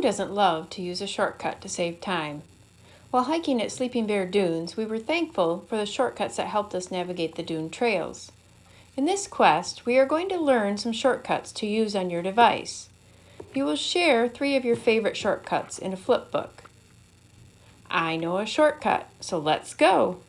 Who doesn't love to use a shortcut to save time? While hiking at Sleeping Bear Dunes, we were thankful for the shortcuts that helped us navigate the dune trails. In this quest, we are going to learn some shortcuts to use on your device. You will share three of your favorite shortcuts in a flipbook. I know a shortcut, so let's go!